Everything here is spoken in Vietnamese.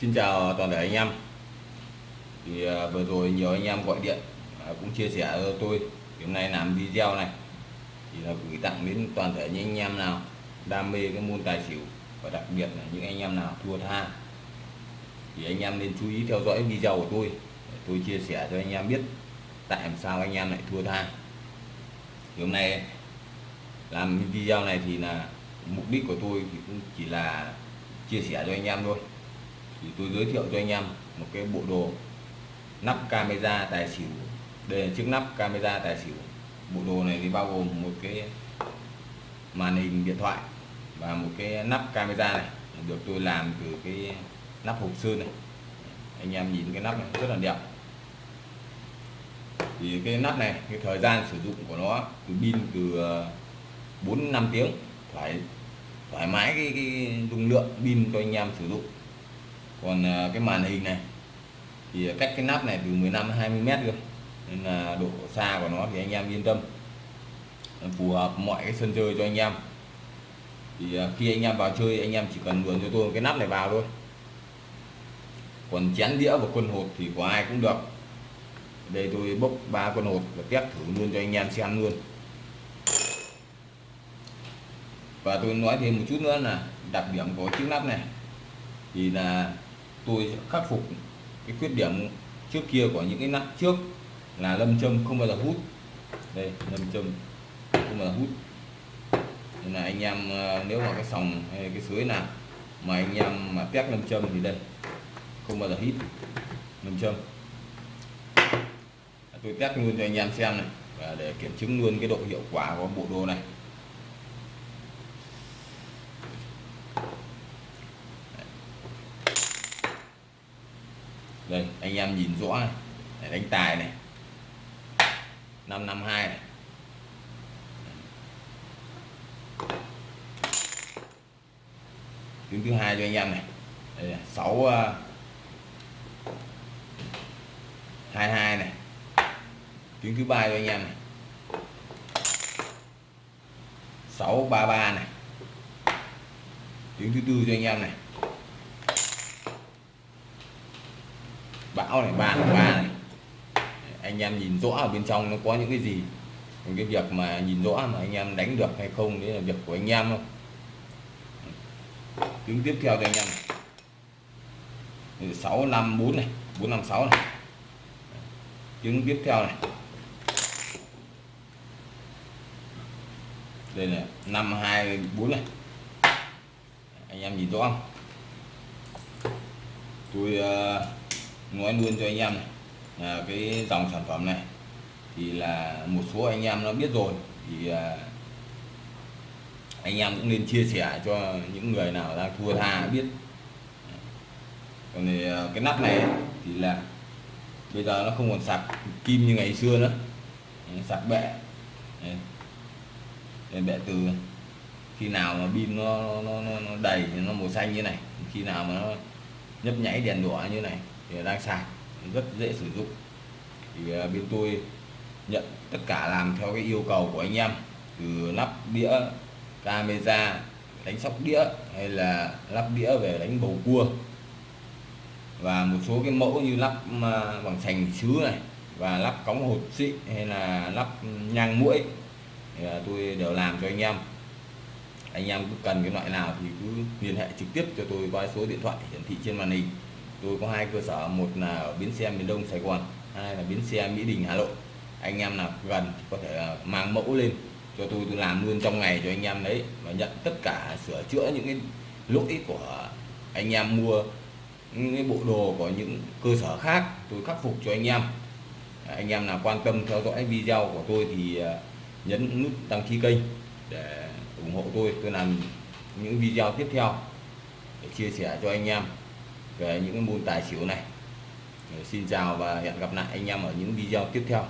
Xin chào toàn thể anh em. Thì à, vừa rồi nhiều anh em gọi điện à, cũng chia sẻ cho tôi. Hôm nay làm video này, thì là gửi tặng đến toàn thể những anh em nào đam mê cái môn tài xỉu và đặc biệt là những anh em nào thua tha. Thì anh em nên chú ý theo dõi video của tôi để tôi chia sẻ cho anh em biết tại làm sao anh em lại thua tha. Thì hôm nay làm video này thì là mục đích của tôi thì cũng chỉ là chia sẻ cho anh em thôi thì tôi giới thiệu cho anh em một cái bộ đồ nắp camera tài xỉu. Đây là chiếc nắp camera tài xỉu. Bộ đồ này thì bao gồm một cái màn hình điện thoại và một cái nắp camera này. Được tôi làm từ cái nắp hộp sơn này. Anh em nhìn cái nắp này rất là đẹp. Thì cái nắp này cái thời gian sử dụng của nó từ pin từ ờ, 4 5 tiếng phải thoải mái cái, cái dung lượng pin cho anh em sử dụng còn à, cái màn hình này, thì cách cái nắp này từ 15 20 mét cơ. Nên là độ xa của nó thì anh em yên tâm. Phù hợp mọi cái sân chơi cho anh em. Thì à, khi anh em vào chơi, anh em chỉ cần luồn cho tôi cái nắp này vào thôi. Còn chén đĩa và quân hột thì của ai cũng được. Đây tôi bốc ba quân hột và test thử luôn cho anh em xem luôn. Và tôi nói thêm một chút nữa là đặc điểm của chiếc nắp này. Thì là tôi sẽ khắc phục cái khuyết điểm trước kia của những cái nắp trước là lâm châm không bao giờ hút. Đây, lâm châm không bao giờ hút. Nên là anh em ờ, nếu mà cái sòng hay cái suối nào mà anh em mà test lâm châm thì đây, không bao giờ hít lâm châm. Tôi test luôn cho anh em xem này và để kiểm chứng luôn cái độ hiệu quả của bộ đồ này. Đây anh em nhìn rõ này. Để đánh tài này. 552 này. Tiếng thứ hai cho anh em này. Đây là 6 uh, 22 này. Tiếng ờ, thứ ba cho anh em này. 633 này. Tiếng thứ tư cho anh em này. Bão này ba ba này. Anh em nhìn rõ ở bên trong nó có những cái gì? Còn cái việc mà nhìn rõ mà anh em đánh được hay không đấy là việc của anh em thôi. Tiếng tiếp theo cho anh em sáu năm bốn này bốn năm sáu này. Tiếng tiếp theo này. Đây là năm hai bốn này. Anh em nhìn rõ không? Tôi uh, nói luôn cho anh em này là cái dòng sản phẩm này thì là một số anh em nó biết rồi thì à, anh em cũng nên chia sẻ cho những người nào đang thua tha biết. Còn thì à, cái nắp này thì là bây giờ nó không còn sạc kim như ngày xưa nữa. Sạc bệ. Đây, bệ từ khi nào mà pin nó, nó, nó, nó đầy thì nó màu xanh như này khi nào mà nó nhấp nháy đèn đỏ như này thì đang sạc rất dễ sử dụng. Thì à, bên tôi nhận tất cả làm theo cái yêu cầu của anh em, từ lắp đĩa, camera, đánh sóc đĩa hay là lắp đĩa về đánh bầu cua. Và một số cái mẫu như lắp à, bằng sành sứ này, và lắp cống hột xị hay là lắp nhang mũi thì à, tôi đều làm cho anh em. Anh em cứ cần cái loại nào thì cứ liên hệ trực tiếp cho tôi qua số điện thoại hiển thị trên màn hình tôi có hai cơ sở, một là ở bến xe miền đông, sài gòn, hai là bến xe mỹ đình, hà nội. Anh em nào gần thì có thể à, mang mẫu lên cho tôi tôi làm luôn trong ngày cho anh em đấy và nhận tất cả sửa chữa những cái lỗi của anh em mua, những cái bộ đồ của những cơ sở khác, tôi khắc phục cho anh em. Anh em nào quan tâm theo dõi video của tôi thì à, nhấn nút đăng ký kênh để ủng hộ tôi. Tôi làm những video tiếp theo để chia sẻ cho anh em về những cái môn tài xỉu này. Xin chào và hẹn gặp lại anh em ở những video tiếp theo.